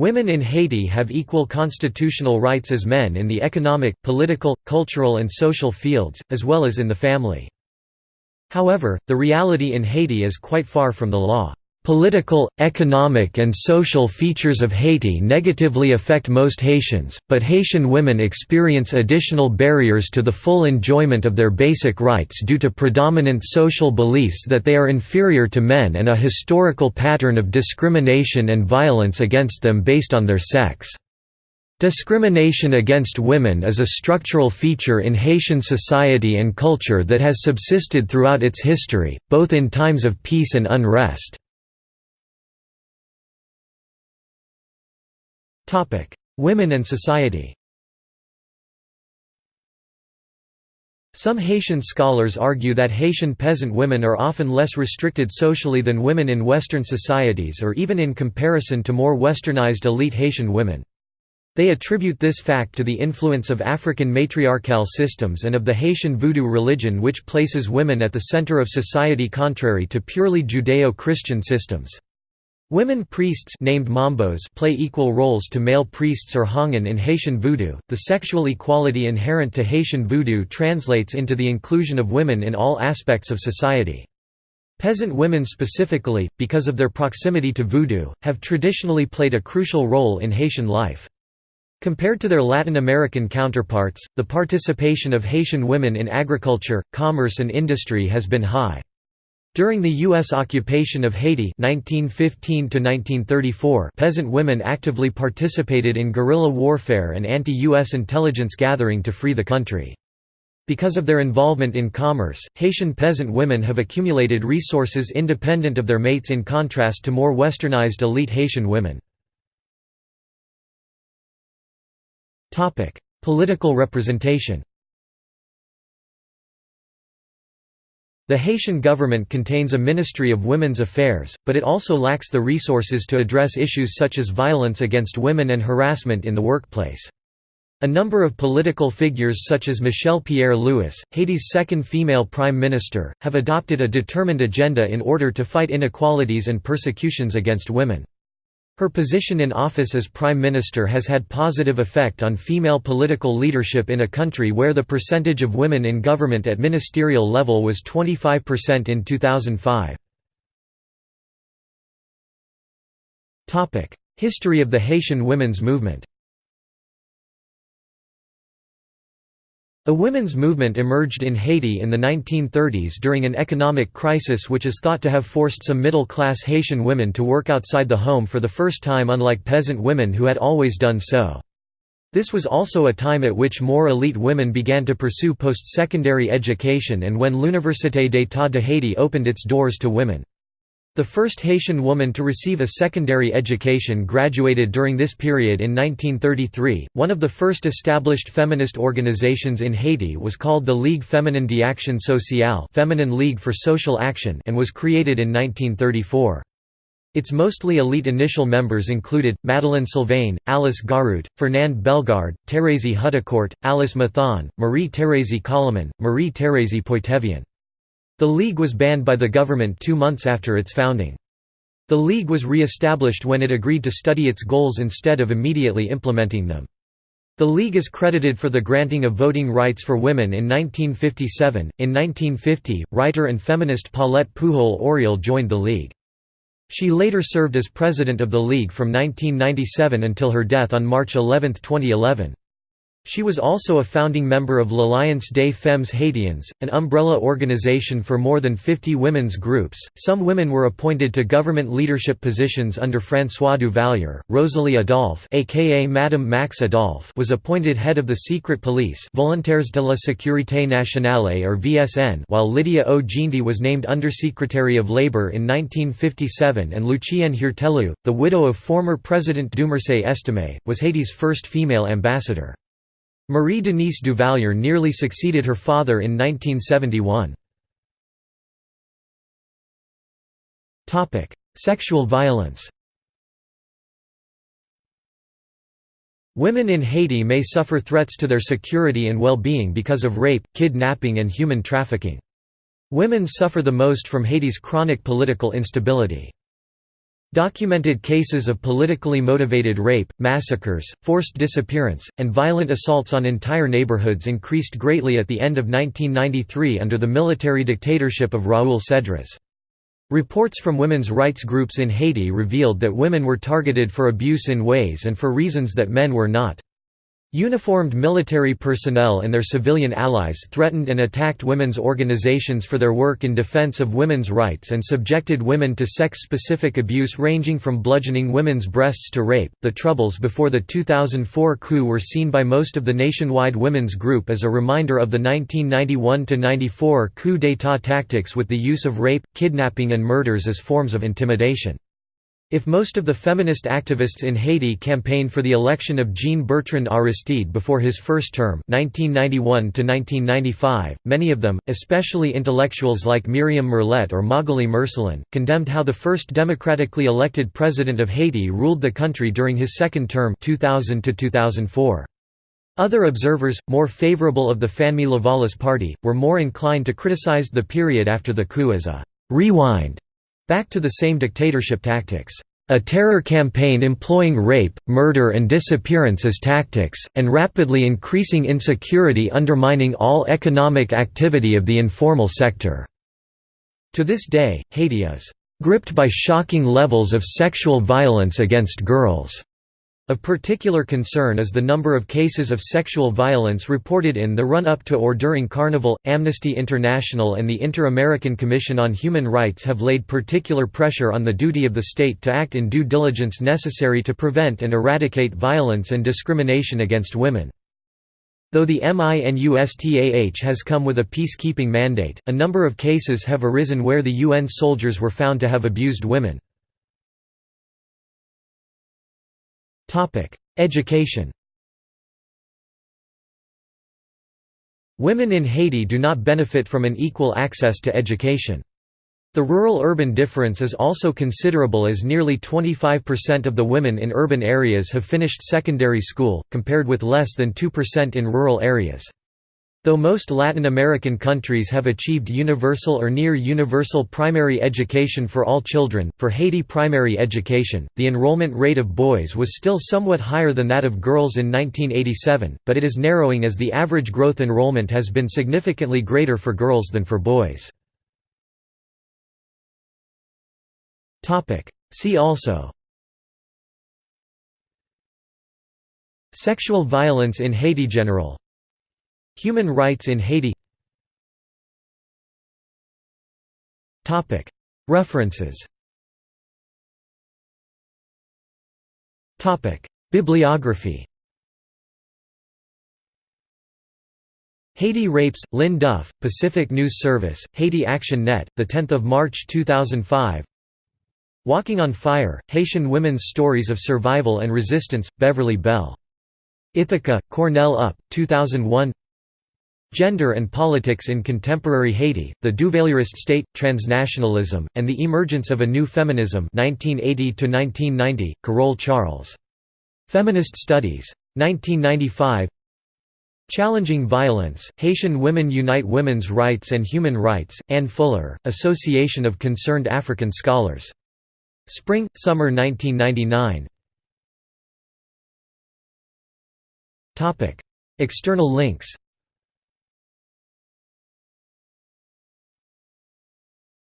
Women in Haiti have equal constitutional rights as men in the economic, political, cultural and social fields, as well as in the family. However, the reality in Haiti is quite far from the law. Political, economic and social features of Haiti negatively affect most Haitians, but Haitian women experience additional barriers to the full enjoyment of their basic rights due to predominant social beliefs that they are inferior to men and a historical pattern of discrimination and violence against them based on their sex. Discrimination against women is a structural feature in Haitian society and culture that has subsisted throughout its history, both in times of peace and unrest. Women and society Some Haitian scholars argue that Haitian peasant women are often less restricted socially than women in Western societies or even in comparison to more westernized elite Haitian women. They attribute this fact to the influence of African matriarchal systems and of the Haitian voodoo religion which places women at the center of society contrary to purely Judeo-Christian systems. Women priests named mambos play equal roles to male priests or houngan in Haitian voodoo. The sexual equality inherent to Haitian voodoo translates into the inclusion of women in all aspects of society. Peasant women specifically, because of their proximity to voodoo, have traditionally played a crucial role in Haitian life. Compared to their Latin American counterparts, the participation of Haitian women in agriculture, commerce and industry has been high. During the U.S. occupation of Haiti 1915 peasant women actively participated in guerrilla warfare and anti-U.S. intelligence gathering to free the country. Because of their involvement in commerce, Haitian peasant women have accumulated resources independent of their mates in contrast to more westernized elite Haitian women. Political representation The Haitian government contains a Ministry of Women's Affairs, but it also lacks the resources to address issues such as violence against women and harassment in the workplace. A number of political figures such as Michèle Pierre-Louis, Haiti's second female prime minister, have adopted a determined agenda in order to fight inequalities and persecutions against women. Her position in office as Prime Minister has had positive effect on female political leadership in a country where the percentage of women in government at ministerial level was 25% in 2005. History of the Haitian women's movement A women's movement emerged in Haiti in the 1930s during an economic crisis which is thought to have forced some middle-class Haitian women to work outside the home for the first time unlike peasant women who had always done so. This was also a time at which more elite women began to pursue post-secondary education and when l'Université d'État de Haiti opened its doors to women. The first Haitian woman to receive a secondary education graduated during this period in 1933. One of the first established feminist organizations in Haiti was called the Ligue Féminine d'Action Sociale, Feminine League for Social Action, and was created in 1934. Its mostly elite initial members included, Madeleine Sylvain, Alice Garoute, Fernande Bellegarde, Thérèse Hudicourt, Alice Mathon, Marie-Thérèse Colimon, Marie-Thérèse Poitevien. The League was banned by the government two months after its founding. The League was re-established when it agreed to study its goals instead of immediately implementing them. The League is credited for the granting of voting rights for women in 1957. In 1950, writer and feminist Paulette Pujol-Oriol joined the League. She later served as president of the League from 1997 until her death on March 11, 2011. She was also a founding member of l'Alliance des Femmes Haitiennes, an umbrella organization for more than 50 women's groups. Some women were appointed to government leadership positions under François Duvalier. Rosalie Adolphe, aka Madame Max Adolphe, was appointed head of the secret police, Volontaires de la Sécurité Nationale or VSN, while Lydia Oguindi was named Undersecretary of Labor in 1957 and Lucienne Heurtelou, the widow of former President Dumarsais Estimé, was Haiti's first female ambassador. Marie-Denise Duvalier nearly succeeded her father in 1971. Sexual violence Women in Haiti may suffer threats to their security and well-being because of rape, kidnapping and human trafficking. Women suffer the most from Haiti's chronic political instability. Documented cases of politically motivated rape, massacres, forced disappearance, and violent assaults on entire neighborhoods increased greatly at the end of 1993 under the military dictatorship of Raoul Cédras. Reports from women's rights groups in Haiti revealed that women were targeted for abuse in ways and for reasons that men were not. Uniformed military personnel and their civilian allies threatened and attacked women's organizations for their work in defense of women's rights and subjected women to sex specific abuse ranging from bludgeoning women's breasts to rape. The troubles before the 2004 coup were seen by most of the nationwide women's group as a reminder of the 1991 94 coup d'état tactics with the use of rape, kidnapping, and murders as forms of intimidation. If most of the feminist activists in Haiti campaigned for the election of Jean-Bertrand Aristide before his first term 1991 many of them, especially intellectuals like Myriam Merlet or Magalie Marcelin, condemned how the first democratically elected president of Haiti ruled the country during his second term 2000 -2004. Other observers, more favorable of the Fanmi Lavalas party, were more inclined to criticize the period after the coup as a «rewind» Back to the same dictatorship tactics. A terror campaign employing rape, murder and disappearance as tactics, and rapidly increasing insecurity undermining all economic activity of the informal sector." To this day, Haiti is "...gripped by shocking levels of sexual violence against girls." Of particular concern is the number of cases of sexual violence reported in the run-up to or during Carnival. Amnesty International and the Inter-American Commission on Human Rights have laid particular pressure on the duty of the state to act in due diligence necessary to prevent and eradicate violence and discrimination against women. Though the MINUSTAH has come with a peacekeeping mandate, a number of cases have arisen where the UN soldiers were found to have abused women. Education Women in Haiti do not benefit from an equal access to education. The rural-urban difference is also considerable as nearly 25% of the women in urban areas have finished secondary school, compared with less than 2% in rural areas. Though most Latin American countries have achieved universal or near-universal primary education for all children, for Haiti primary education, the enrollment rate of boys was still somewhat higher than that of girls in 1987, but it is narrowing as the average growth enrollment has been significantly greater for girls than for boys. See also Sexual violence in Haiti General Human rights in Haiti. References. Bibliography. Haiti Rapes, Lynn Duff, Pacific News Service, Haiti Action Net, 10 March 2005 Walking on Fire, Haitian Women's Stories of Survival and Resistance, Beverly Bell. Ithaca, Cornell Up, 2001 Gender and Politics in Contemporary Haiti, The Duvalierist State, Transnationalism, and the Emergence of a New Feminism 1980–1990, Carole Charles. Feminist Studies. 1995 Challenging Violence, Haitian Women Unite Women's Rights and Human Rights, Ann Fuller, Association of Concerned African Scholars. Spring, Summer 1999 External links